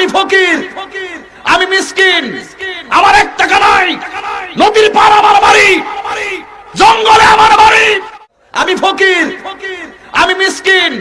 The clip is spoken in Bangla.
আমি ফকির, আমি মিসকিন, আমার এক টাকা নাই নদীর পার আমার বাড়ি, জঙ্গলে আমার বাড়ি। আমি ফকির, আমি মিসকিন